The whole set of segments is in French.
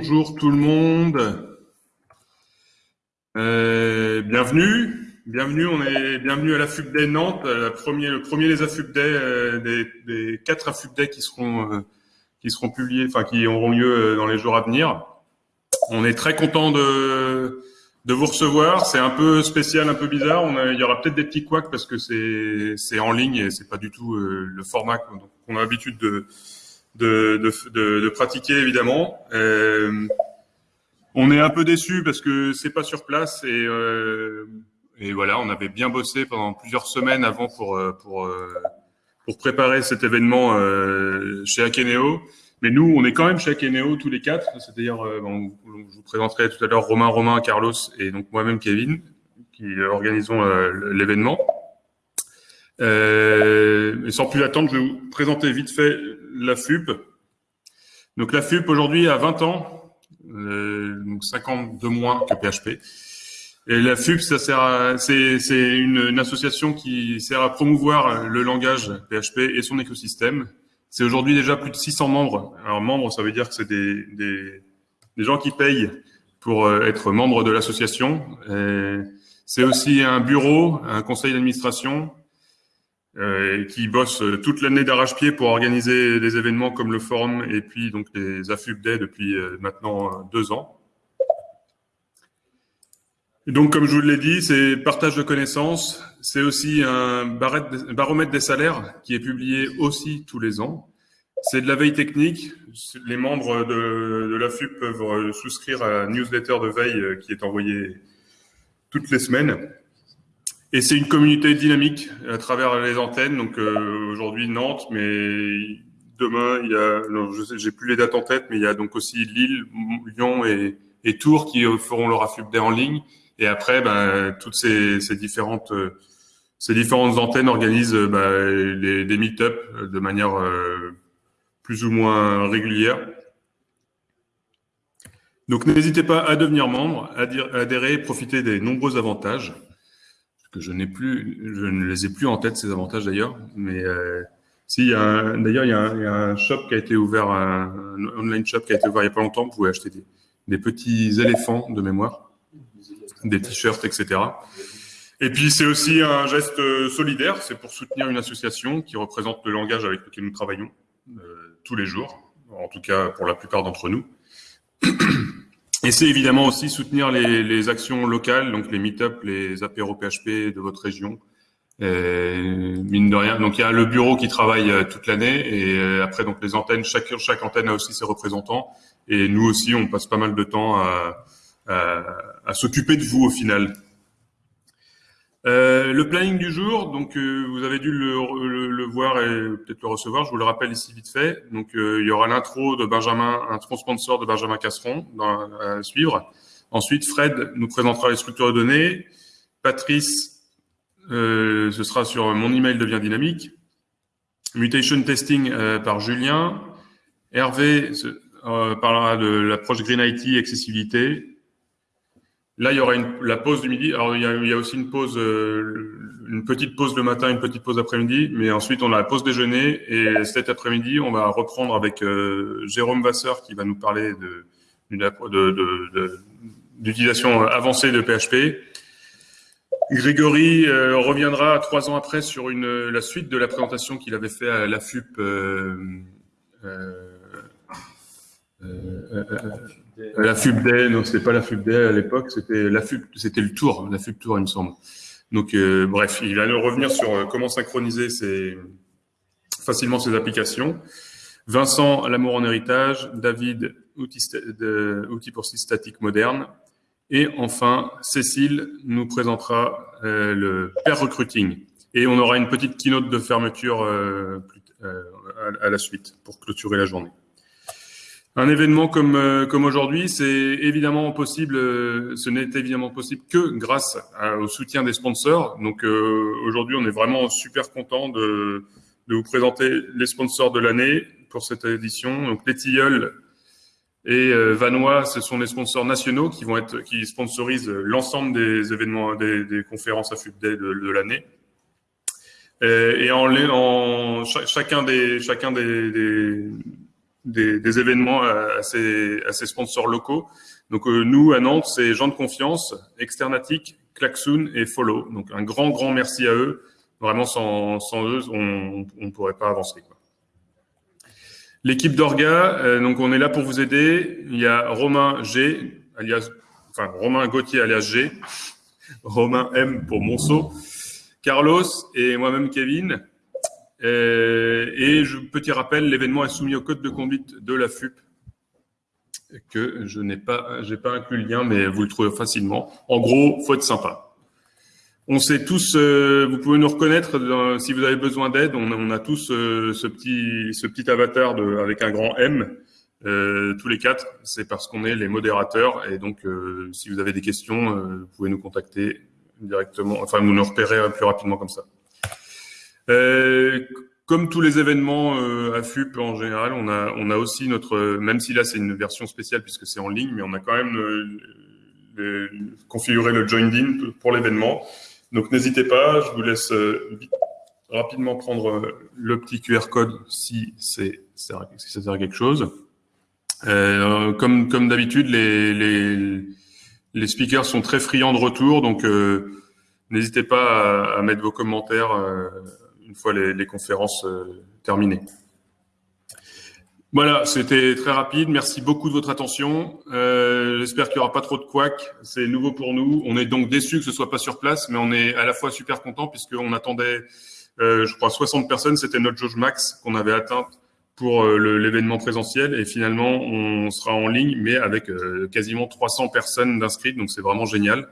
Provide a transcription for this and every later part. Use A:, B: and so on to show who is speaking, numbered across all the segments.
A: Bonjour tout le monde. Euh, bienvenue. Bienvenue, on est bienvenue à la Nantes, le premier des AFUBDAY, euh, des, quatre AFUBDAY qui seront euh, qui seront publiés, enfin qui auront lieu euh, dans les jours à venir. On est très content de vous recevoir. C'est un peu spécial, un peu bizarre. On a, il y aura peut-être des petits couacs parce que c'est en ligne et c'est pas du tout le format qu'on a l'habitude de de, de, de, pratiquer évidemment. Euh, on est un peu déçu parce que c'est pas sur place et euh, et voilà, on avait bien bossé pendant plusieurs semaines avant pour euh, pour euh, pour préparer cet événement euh, chez Akeneo. Mais nous, on est quand même chez Akeneo tous les quatre. C'est-à-dire, bon, je vous présenterai tout à l'heure Romain, Romain, Carlos et donc moi-même Kevin qui organisons l'événement. Euh, et sans plus attendre, je vais vous présenter vite fait la FUP. Donc la FUP aujourd'hui a 20 ans, euh, donc 50 de moins que PHP. Et la FUP, ça sert c'est, une, une, association qui sert à promouvoir le langage PHP et son écosystème. C'est aujourd'hui déjà plus de 600 membres. Alors membres, ça veut dire que c'est des, des, des gens qui payent pour euh, être membres de l'association. C'est aussi un bureau, un conseil d'administration, euh, qui bosse toute l'année d'arrache-pied pour organiser des événements comme le forum et puis donc les AFUB Day depuis euh, maintenant deux ans donc, comme je vous l'ai dit, c'est partage de connaissances. C'est aussi un baromètre des salaires qui est publié aussi tous les ans. C'est de la veille technique. Les membres de, de la FUP peuvent souscrire à la newsletter de veille qui est envoyée toutes les semaines. Et c'est une communauté dynamique à travers les antennes. Donc euh, aujourd'hui Nantes, mais demain il y a, je j'ai plus les dates en tête, mais il y a donc aussi Lille, Lyon et, et Tours qui feront leur Day en ligne. Et après, ben, toutes ces, différentes ces différentes antennes organisent ben, des meet-up de manière euh, plus ou moins régulière. Donc n'hésitez pas à devenir membre, à, adhérer, profiter des nombreux avantages que je n'ai plus, je ne les ai plus en tête ces avantages d'ailleurs, mais euh, si, d'ailleurs il, y, a un shop qui a été ouvert, un, online shop qui a été ouvert il n'y a pas longtemps, vous pouvez acheter des, des petits éléphants de mémoire des t-shirts, etc. Et puis c'est aussi un geste solidaire, c'est pour soutenir une association qui représente le langage avec lequel nous travaillons euh, tous les jours, en tout cas pour la plupart d'entre nous. Et c'est évidemment aussi soutenir les, les, actions locales, donc les meet-up, les apéros PHP de votre région. Euh, mine de rien, donc il y a le bureau qui travaille euh, toute l'année et après donc les antennes, chaque, chaque antenne a aussi ses représentants et nous aussi on passe pas mal de temps à, à, s'occuper de vous au final. Euh, le planning du jour, donc euh, vous avez dû le, voir et peut-être le recevoir. Je vous le rappelle ici vite fait. Donc euh, il y aura l'intro de Benjamin, un sponsor de Benjamin Casseron à suivre. Ensuite, Fred nous présentera les structures de données. Patrice, ce sera sur mon email devient dynamique. Mutation testing par Julien. Hervé parlera de l'approche Green IT accessibilité. Là, il y aura la pause du midi. Alors, il y a, aussi une pause, euh, une petite pause le matin, une petite pause après-midi. Mais ensuite, on a la pause déjeuner. Et cet après-midi, on va reprendre avec euh, Jérôme Vasseur qui va nous parler d'utilisation avancée de PHP. Grégory euh, reviendra trois ans après sur la suite de la présentation qu'il avait fait à la FUP. Euh, la FUBDAY, non, c'était pas la FUBDAY à l'époque, c'était la FUB, c'était le Tour, la FUB il me semble. Donc, euh, bref, il va nous revenir sur euh, comment synchroniser facilement ses applications. Vincent, l'amour en héritage. David, outils outil pour statique moderne. Et enfin, Cécile nous présentera euh, le pair recruiting. Et on aura une petite keynote de fermeture à la suite pour clôturer la journée. Un événement comme, euh, comme aujourd'hui, c'est évidemment possible, euh, ce n'est évidemment possible que grâce au soutien des sponsors. Donc euh, aujourd'hui, on est vraiment super content de, de vous présenter les sponsors de l'année pour cette édition. Donc les Tilleuls et Vanois, ce sont les sponsors nationaux qui vont être, qui sponsorisent l'ensemble des événements, des, des conférences à FUBDAY de, l'année. Et, en, en chacun des, chacun des, des des, événements à, ces, sponsors locaux. Donc nous, à Nantes, c'est gens de confiance, Externatic, Klaxoon et Follow. Donc un grand, grand merci à eux. Vraiment, sans, eux, on ne pourrait pas avancer. L'équipe d'Orga, donc on est là pour vous aider. Il y a Romain G, alias, enfin Romain Gauthier alias G, Romain M pour Monceau, Carlos et moi-même Kevin. Euh, et je, petit rappel, l'événement est soumis au code de conduite de la FUP que je n'ai pas, pas inclus le lien, mais vous le trouvez facilement. En gros, faut être sympa. On sait tous, euh, vous pouvez nous reconnaître si vous avez besoin d'aide. On, a tous euh, ce petit, ce petit avatar avec un grand M. tous les quatre, c'est parce qu'on est les modérateurs et donc si vous avez des questions, vous pouvez nous contacter directement, enfin nous nous repérer plus rapidement comme ça. Euh, comme tous les événements euh, à FUP en général, on a, on a aussi notre, même si là c'est une version spéciale puisque c'est en ligne, mais on a quand même euh, configuré le joined in pour l'événement. Donc n'hésitez pas, je vous laisse rapidement prendre le petit QR code si c'est si ça sert à quelque chose. comme comme d'habitude, les, les, les speakers sont très friands de retour, donc n'hésitez pas à, à, mettre vos commentaires une fois les, conférences euh, terminées. Voilà, c'était très rapide. Merci beaucoup de votre attention. Euh, j'espère qu'il n'y aura pas trop de couacs. C'est nouveau pour nous. On est donc déçus que ce soit pas sur place, mais on est à la fois super content puisqu'on attendait, euh, je crois, 60 personnes. C'était notre jauge max qu'on avait atteinte pour l'événement présentiel. Et finalement, on sera en ligne, mais avec quasiment 300 personnes d'inscrites. Donc, c'est vraiment génial.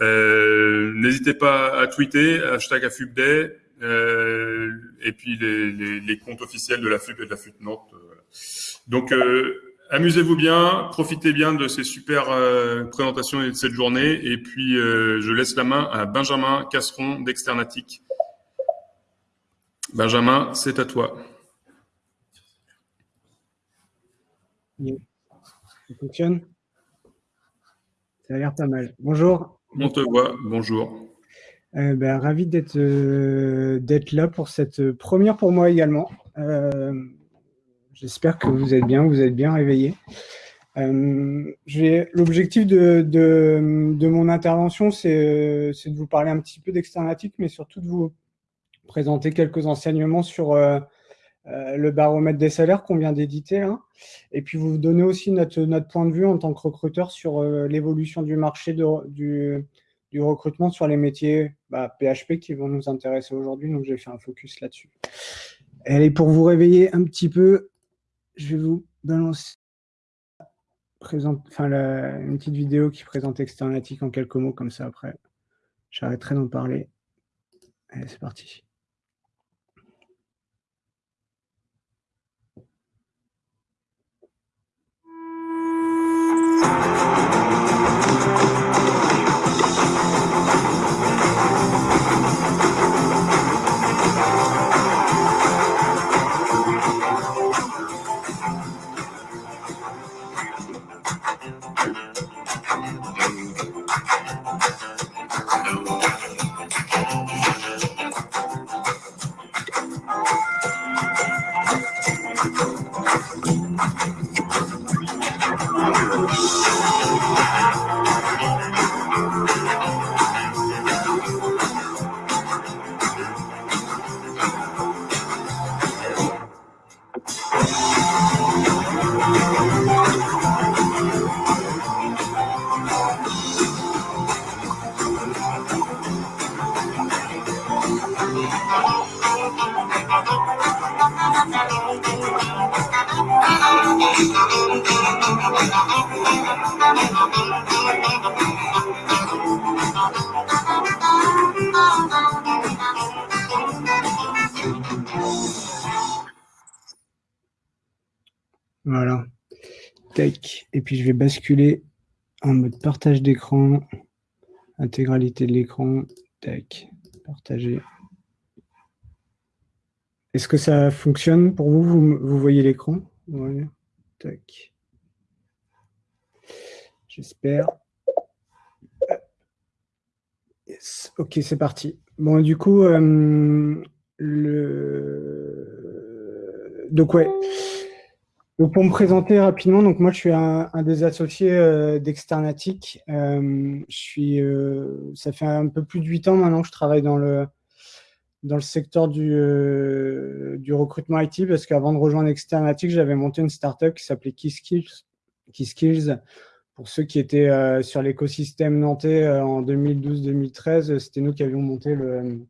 A: N'hésitez pas à tweeter, hashtag AFUBDAY, et puis les, les, les, comptes officiels de la FUP et de la FUP Nantes. Euh, Donc, euh, amusez-vous bien, profitez bien de ces super présentations et de cette journée. Et puis, je laisse la main à Benjamin Casseron d'Externatic. Benjamin, c'est à toi.
B: Ça fonctionne? Ça a l'air pas mal. Bonjour.
A: On te voit. Bonjour.
B: Euh, ben, ravi euh, d'être là pour cette première pour moi également. Euh, j'espère que vous êtes bien, vous êtes bien réveillés. L'objectif de, de, mon intervention, c'est de vous parler un petit peu d'externatique, mais surtout de vous présenter quelques enseignements sur le baromètre des salaires qu'on vient d'éditer, hein. et puis vous donner aussi notre, notre point de vue en tant que recruteur sur l'évolution du marché de, du, recrutement sur les métiers PHP bah, qui vont nous intéresser aujourd'hui. Donc, j'ai fait un focus là-dessus. Et pour vous réveiller un petit peu, je vais vous balancer enfin, une petite vidéo qui présente Externatic en quelques mots, comme ça après, j'arrêterai d'en parler. Allez, c'est parti. Puis je vais basculer en mode partage d'écran. Intégralité de l'écran. Tac. Partager. Est-ce que ça fonctionne pour vous? Vous, voyez l'écran? Ouais. Tac. J'espère. Ok, c'est parti. Bon, du coup, euh, le... donc ouais, Pour me présenter rapidement, donc moi je suis un, des associés euh, d'Externatic. Euh, euh, ça fait un peu plus de huit ans maintenant que je travaille dans le dans le secteur du, du recrutement IT parce qu'avant de rejoindre Externatic, j'avais monté une startup qui s'appelait KeySkills. KeySkills, pour ceux qui étaient sur l'écosystème nantais en 2012-2013, c'était nous qui avions monté le,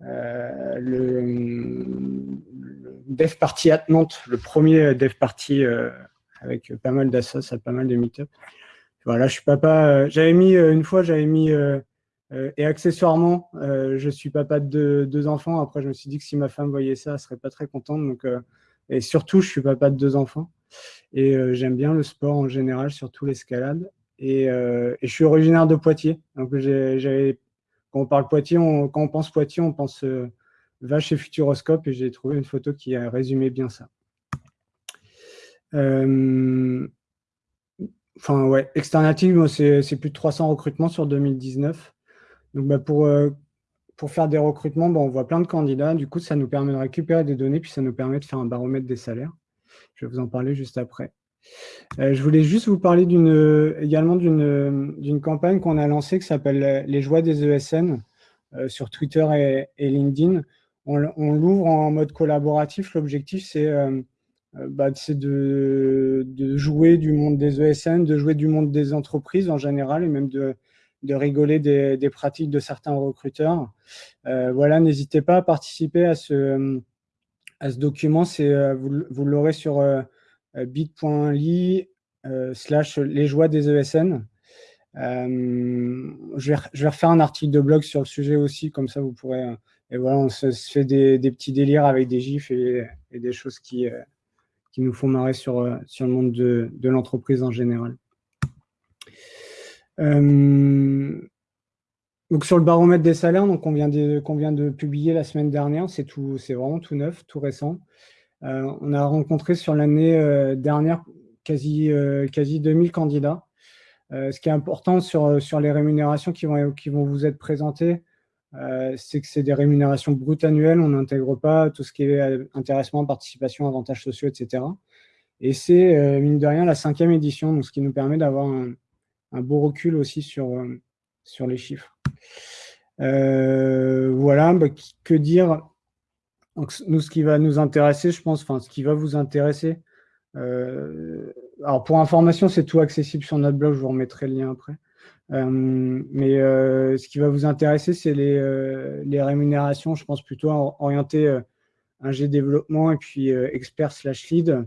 B: le, dev party at Nantes, le premier dev party euh, avec pas mal d'assos, pas mal de meet-up. Voilà, je suis papa. Euh, j'avais mis euh, une fois, j'avais mis et accessoirement, je suis papa de deux, enfants. Après, je me suis dit que si ma femme voyait ça, elle serait pas très contente. Donc, et surtout, je suis papa de deux enfants et j'aime bien le sport en général, surtout l'escalade. Et, et, je suis originaire de Poitiers. Donc, j'avais quand on parle Poitiers, quand on pense Poitiers, on pense va chez Futuroscope et j'ai trouvé une photo qui a résumé bien ça. Euh, enfin, ouais, Externative, c'est plus de 300 recrutements sur 2019. Donc, bah, pour, euh, pour faire des recrutements, on voit plein de candidats. Du coup, ça nous permet de récupérer des données, puis ça nous permet de faire un baromètre des salaires. Je vais vous en parler juste après. Euh, je voulais juste vous parler également d'une campagne qu'on a lancée qui s'appelle Les joies des ESN sur Twitter et, LinkedIn on, l'ouvre en mode collaboratif. L'objectif, c'est euh, euh, bah, de, jouer du monde des ESN, de jouer du monde des entreprises en général et même de, rigoler des, pratiques de certains recruteurs. Euh, voilà, n'hésitez pas à participer à ce, à ce document. vous, vous l'aurez sur bit.ly slash les joies des ESN. je, vais, je vais refaire un article de blog sur le sujet aussi, comme ça vous pourrez et voilà, on se, fait des, petits délires avec des gifs et, des choses qui, euh, qui nous font marrer sur, euh, sur le monde de, l'entreprise en général. Euh, donc sur le baromètre des salaires, donc on vient de, qu'on vient de publier la semaine dernière, c'est tout, c'est vraiment tout neuf, tout récent. On a rencontré sur l'année dernière quasi, quasi 2000 candidats. ce qui est important sur, les rémunérations qui vont, vous être présentées, euh, c'est que c'est des rémunérations brutes annuelles, on n'intègre pas tout ce qui est euh, intéressement, participation, avantages sociaux, etc. Et c'est, euh, mine de rien, la cinquième édition, ce qui nous permet d'avoir un, beau recul aussi sur, sur les chiffres. voilà, bah, que dire donc, Nous, ce qui va nous intéresser, je pense, enfin, ce qui va vous intéresser, alors pour information, c'est tout accessible sur notre blog, je vous remettrai le lien après. Euh, mais euh, ce qui va vous intéresser, c'est les, euh, les, rémunérations, je pense plutôt orientées ingé développement et puis expert slash lead.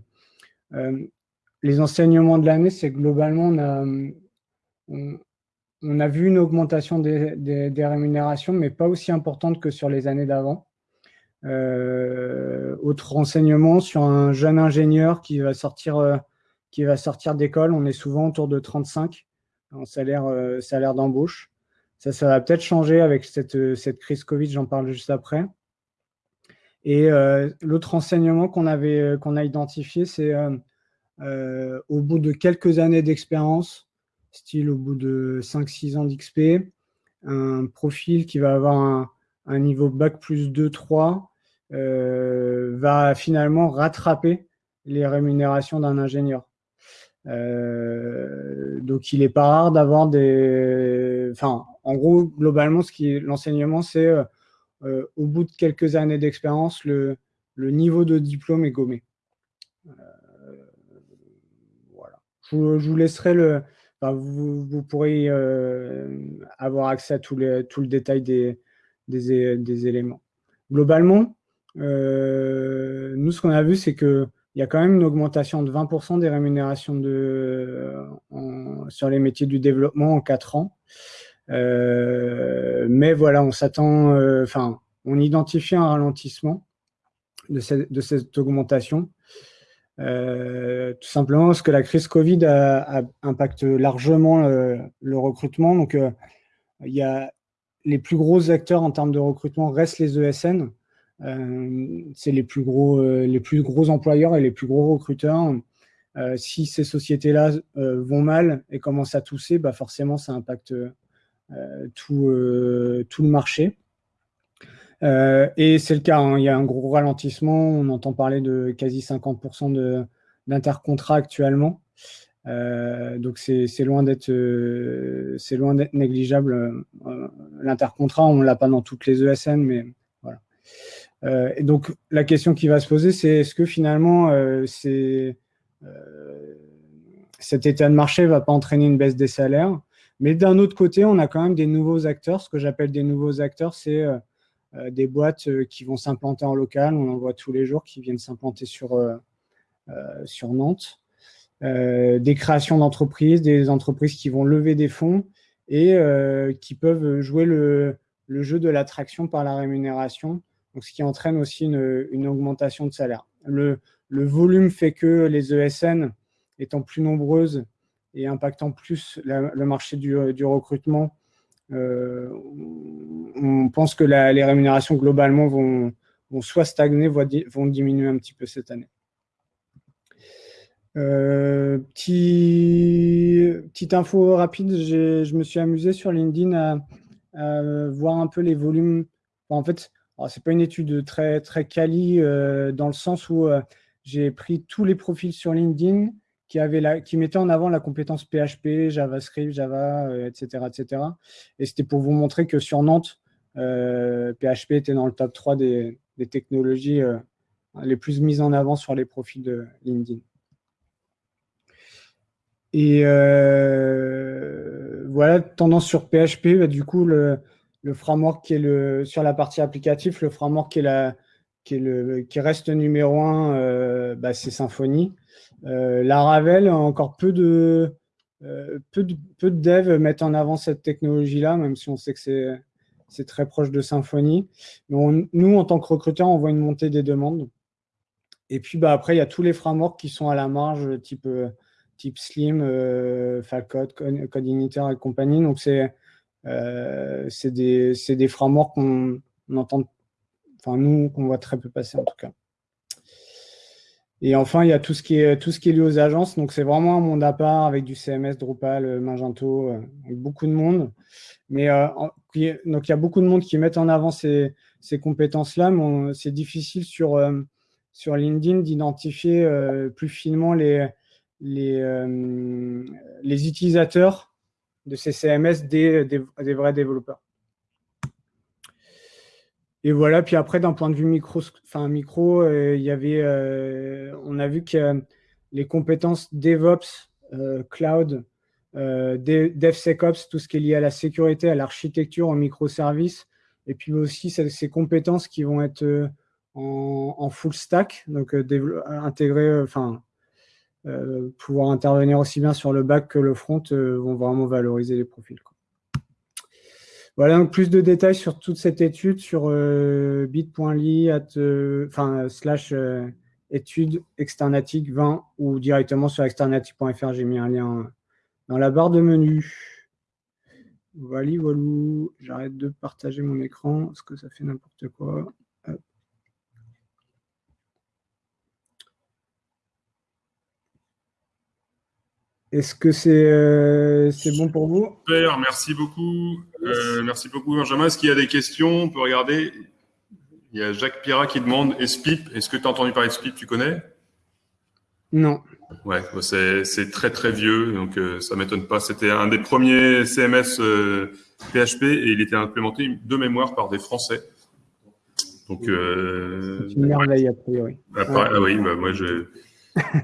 B: les enseignements de l'année, c'est globalement, on a, on, a vu une augmentation des, des, rémunérations, mais pas aussi importante que sur les années d'avant. Autre renseignement sur un jeune ingénieur qui va sortir, qui va sortir d'école, on est souvent autour de 35 en salaire, euh, salaire d'embauche. Ça, ça va peut-être changer avec cette, euh, cette crise Covid, j'en parle juste après. Et euh, l'autre enseignement qu'on avait a identifié, c'est au bout de quelques années d'expérience, style au bout de 5-6 ans d'XP, un profil qui va avoir un, un niveau bac plus 2-3 va finalement rattraper les rémunérations d'un ingénieur. Euh, donc, il n'est pas rare d'avoir des... Enfin, en gros, globalement, ce qui l'enseignement, c'est euh, euh, au bout de quelques années d'expérience, le, le, niveau de diplôme est gommé. voilà. Je, vous laisserai le... vous, vous, pourrez avoir accès à tout, les, tout le détail des, des, éléments. Globalement, nous, ce qu'on a vu, c'est que il y a quand même une augmentation de 20% des rémunérations de, sur les métiers du développement en 4 ans. Euh, mais voilà, on s'attend, euh, enfin, on identifie un ralentissement de, cette, augmentation. Euh, tout simplement parce que la crise Covid a, impacte largement le, recrutement. Donc, il y a les plus gros acteurs en termes de recrutement restent les ESN. Euh, c'est les plus gros, euh, les plus gros employeurs et les plus gros recruteurs. Euh, si ces sociétés-là vont mal et commencent à tousser, bah forcément, ça impacte tout, le marché. et c'est le cas, hein. il y a un gros ralentissement, on entend parler de quasi 50% de, d'intercontrat actuellement. Donc c'est loin d'être c'est loin d'être négligeable. L'intercontrat, on l'a pas dans toutes les ESN, mais voilà. et donc la question qui va se poser, c'est est-ce que finalement cet état de marché ne va pas entraîner une baisse des salaires? Mais d'un autre côté, on a quand même des nouveaux acteurs. Ce que j'appelle des nouveaux acteurs, c'est euh, euh, des boîtes euh, qui vont s'implanter en local. On en voit tous les jours qui viennent s'implanter sur, sur Nantes. Des créations d'entreprises, des entreprises qui vont lever des fonds et qui peuvent jouer le, jeu de l'attraction par la rémunération, ce qui entraîne aussi une, augmentation de salaire. Le, volume fait que les ESN étant plus nombreuses et impactant plus le marché du, recrutement, euh, on pense que les rémunérations globalement vont, soit stagner, vont diminuer un petit peu cette année. Euh, petite info rapide, je me suis amusé sur LinkedIn à, voir un peu les volumes. en fait, ce n'est pas une étude très, très quali euh, dans le sens où j'ai pris tous les profils sur LinkedIn qui, mettait en avant la compétence PHP, JavaScript, Java, etc., euh, etc. Et c'était pour vous montrer que sur Nantes, PHP euh, était dans le top 3 des, technologies euh, les plus mises en avant sur les profils de LinkedIn. Et voilà, tendance sur PHP, bah, du coup, le, framework qui est le, sur la partie applicative, le framework qui, est la, qui, est le, qui reste numéro 1, bah, c'est Symfony. Euh, la Ravel, encore peu de, euh, peu de, peu de devs mettent en avant cette technologie-là, même si on sait que c'est très proche de Symfony. nous, en tant que recruteurs, on voit une montée des demandes. Et puis bah, après, il y a tous les frameworks qui sont à la marge, type, euh, type Slim, euh, Falcode, Code et compagnie. Donc, c'est des, des, frameworks qu'on entend, enfin nous, qu'on voit très peu passer en tout cas. Et enfin, il y a tout ce qui est, tout ce qui est lié aux agences. Donc, c'est vraiment un monde à part avec du CMS, Drupal, euh, Magento, euh, beaucoup de monde. Mais euh, donc, il y a beaucoup de monde qui mettent en avant ces, ces compétences-là, mais c'est difficile sur, sur LinkedIn d'identifier plus finement les, les, les utilisateurs de ces CMS des, des vrais développeurs. Et voilà, puis après, d'un point de vue micro, enfin, micro euh, il y avait, euh, on a vu que les compétences DevOps, euh, Cloud, DevSecOps, tout ce qui est lié à la sécurité, à l'architecture, en microservices, et puis aussi ces, compétences qui vont être en, full stack, donc intégrer, enfin, pouvoir intervenir aussi bien sur le back que le front, vont vraiment valoriser les profils. Voilà, donc plus de détails sur toute cette étude sur euh, bit.ly, euh, enfin, slash euh, étude externatique 20 ou directement sur externatique.fr. J'ai mis un lien dans la barre de menu. Voilà, voilà. J'arrête de partager mon écran parce que ça fait n'importe quoi. Est-ce que euh, c'est bon pour vous?
A: Super, merci beaucoup. Euh, merci beaucoup, Benjamin. Est-ce qu'il y a des questions? On peut regarder. Il y a Jacques Pierrat qui demande Espip. Est-ce que tu as entendu parler de Espip Tu connais?
B: Non.
A: Ouais, c'est très très vieux, donc euh, ça m'étonne pas. C'était un des premiers CMS PHP et il était implémenté de mémoire par des Français. Donc, c'est
B: une merveille a priori.
A: Ah, oui, bah, moi je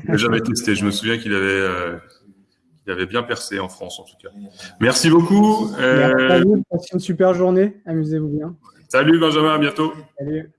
A: n'ai jamais testé. Je me souviens qu'il avait il avait bien percé en France, en tout cas. Merci beaucoup.
B: Euh... Merci une super journée. Amusez-vous bien.
A: Salut Benjamin, à bientôt. Salut.